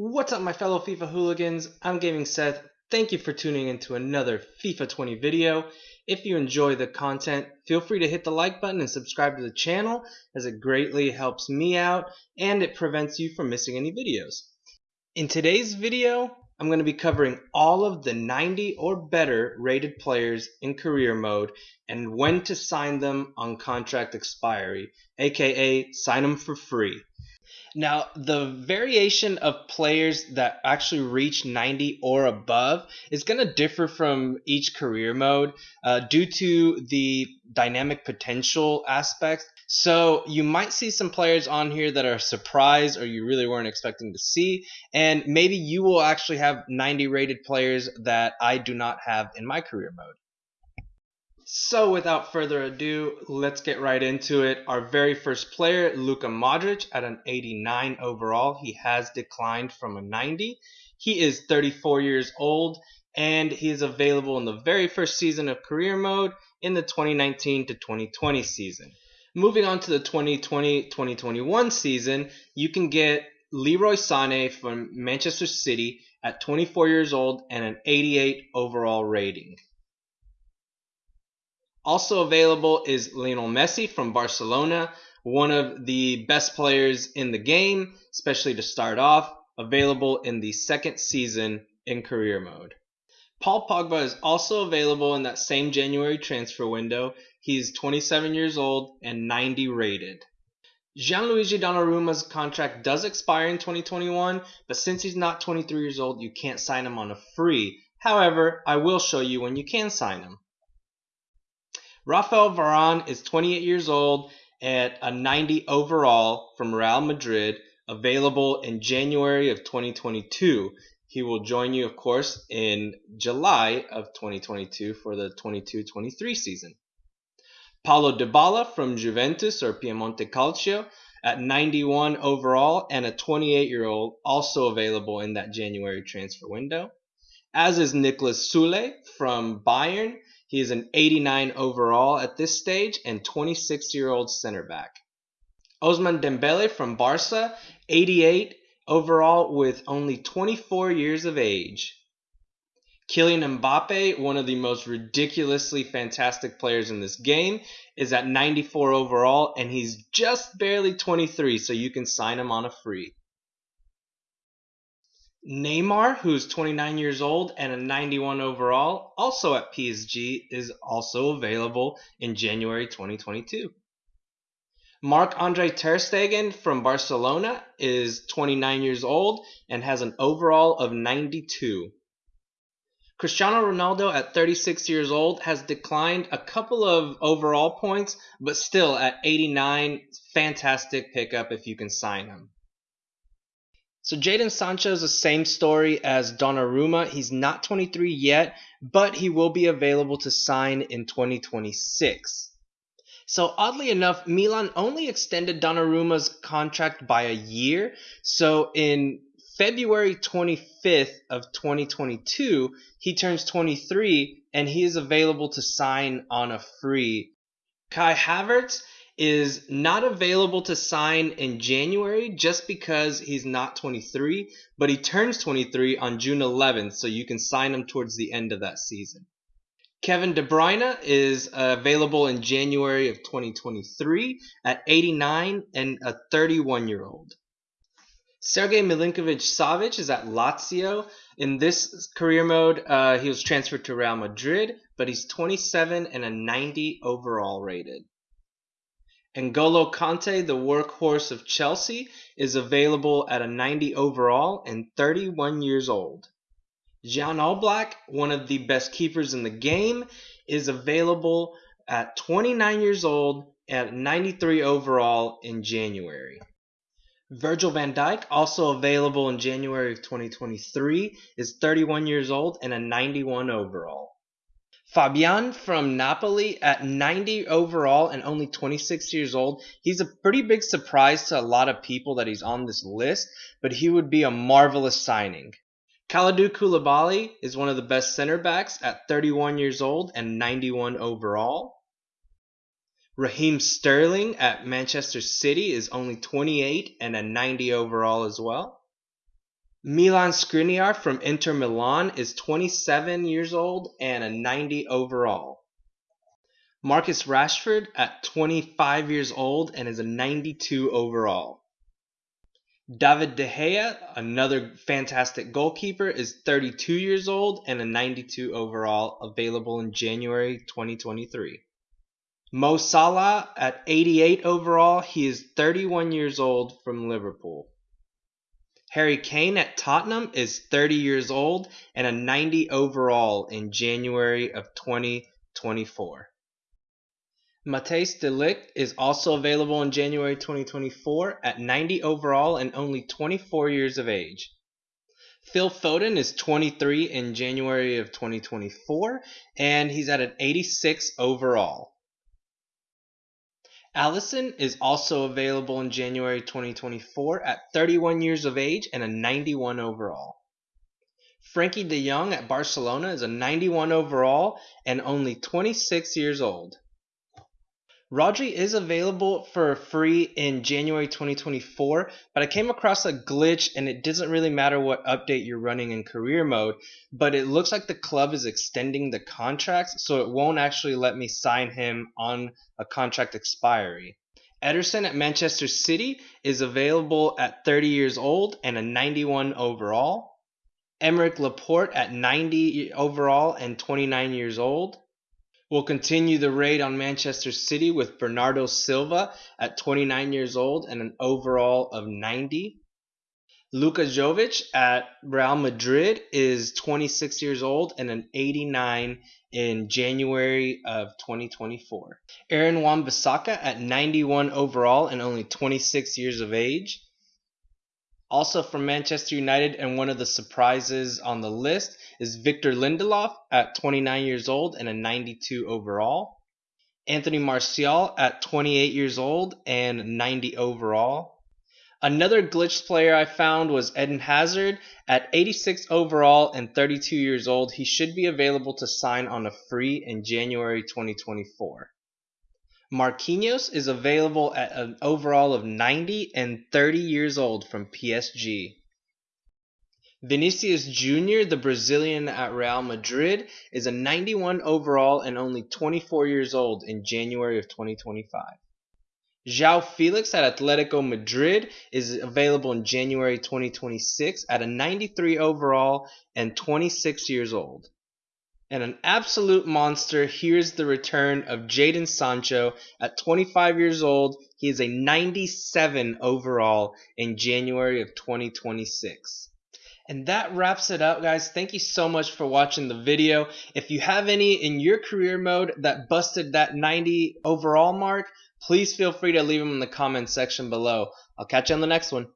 What's up my fellow FIFA hooligans? I'm Gaming Seth. Thank you for tuning into another FIFA 20 video. If you enjoy the content, feel free to hit the like button and subscribe to the channel as it greatly helps me out and it prevents you from missing any videos. In today's video, I'm going to be covering all of the 90 or better rated players in career mode and when to sign them on contract expiry, aka sign them for free. Now, the variation of players that actually reach 90 or above is going to differ from each career mode uh, due to the dynamic potential aspects. So, you might see some players on here that are surprised or you really weren't expecting to see, and maybe you will actually have 90 rated players that I do not have in my career mode. So without further ado, let's get right into it. Our very first player, Luka Modric, at an 89 overall. He has declined from a 90. He is 34 years old and he is available in the very first season of career mode in the 2019 to 2020 season. Moving on to the 2020-2021 season, you can get Leroy Sané from Manchester City at 24 years old and an 88 overall rating. Also available is Lionel Messi from Barcelona, one of the best players in the game, especially to start off, available in the second season in career mode. Paul Pogba is also available in that same January transfer window. He's 27 years old and 90 rated. Gianluigi Donnarumma's contract does expire in 2021, but since he's not 23 years old, you can't sign him on a free. However, I will show you when you can sign him. Rafael Varane is 28 years old at a 90 overall from Real Madrid, available in January of 2022. He will join you, of course, in July of 2022 for the 22-23 season. Paulo Dybala from Juventus or Piemonte Calcio at 91 overall and a 28-year-old also available in that January transfer window. As is Niklas Sule from Bayern he is an 89 overall at this stage and 26 year old center back. Ousmane Dembele from Barca, 88 overall with only 24 years of age. Kylian Mbappe, one of the most ridiculously fantastic players in this game, is at 94 overall and he's just barely 23, so you can sign him on a free. Neymar, who's 29 years old and a 91 overall, also at PSG, is also available in January 2022. Marc Andre Ter Stegen from Barcelona is 29 years old and has an overall of 92. Cristiano Ronaldo at 36 years old has declined a couple of overall points, but still at 89, fantastic pickup if you can sign him. So Jadon Sancho is the same story as Donnarumma. He's not 23 yet, but he will be available to sign in 2026. So oddly enough, Milan only extended Donnarumma's contract by a year. So in February 25th of 2022, he turns 23 and he is available to sign on a free. Kai Havertz is not available to sign in January just because he's not 23, but he turns 23 on June 11th, so you can sign him towards the end of that season. Kevin De Bruyne is uh, available in January of 2023 at 89 and a 31 year old. Sergei Milinkovic Savic is at Lazio. In this career mode, uh, he was transferred to Real Madrid, but he's 27 and a 90 overall rated. N'Golo Kante, the workhorse of Chelsea, is available at a 90 overall and 31 years old. Jan Oblak, one of the best keepers in the game, is available at 29 years old at 93 overall in January. Virgil van Dijk, also available in January of 2023, is 31 years old and a 91 overall. Fabian from Napoli at 90 overall and only 26 years old. He's a pretty big surprise to a lot of people that he's on this list, but he would be a marvelous signing. Kalidou Koulibaly is one of the best center backs at 31 years old and 91 overall. Raheem Sterling at Manchester City is only 28 and a 90 overall as well. Milan Skriniar from Inter Milan is 27 years old and a 90 overall. Marcus Rashford at 25 years old and is a 92 overall. David De Gea, another fantastic goalkeeper, is 32 years old and a 92 overall, available in January 2023. Mo Salah at 88 overall, he is 31 years old from Liverpool. Harry Kane at Tottenham is 30 years old and a 90 overall in January of 2024. Matthijs de Ligt is also available in January 2024 at 90 overall and only 24 years of age. Phil Foden is 23 in January of 2024 and he's at an 86 overall. Alisson is also available in January 2024 at 31 years of age and a 91 overall. Frenkie de Jong at Barcelona is a 91 overall and only 26 years old. Rodri is available for free in January 2024, but I came across a glitch and it doesn't really matter what update you're running in career mode, but it looks like the club is extending the contracts, so it won't actually let me sign him on a contract expiry. Ederson at Manchester City is available at 30 years old and a 91 overall. Aymeric Laporte at 90 overall and 29 years old will continue the raid on Manchester City with Bernardo Silva at 29 years old and an overall of 90. Luka Jovic at Real Madrid is 26 years old and an 89 in January of 2024. Aaron Wan-Bissaka at 91 overall and only 26 years of age. Also from Manchester United and one of the surprises on the list is Victor Lindelof at 29 years old and a 92 overall. Anthony Martial at 28 years old and 90 overall. Another glitched player I found was Eden Hazard at 86 overall and 32 years old. He should be available to sign on a free in January 2024. Marquinhos is available at an overall of 90 and 30 years old from PSG. Vinicius Jr., the Brazilian at Real Madrid, is a 91 overall and only 24 years old in January of 2025. João Felix at Atletico Madrid is available in January 2026 at a 93 overall and 26 years old. And an absolute monster, here's the return of Jadon Sancho at 25 years old. He is a 97 overall in January of 2026. And that wraps it up, guys. Thank you so much for watching the video. If you have any in your career mode that busted that 90 overall mark, please feel free to leave them in the comments section below. I'll catch you on the next one.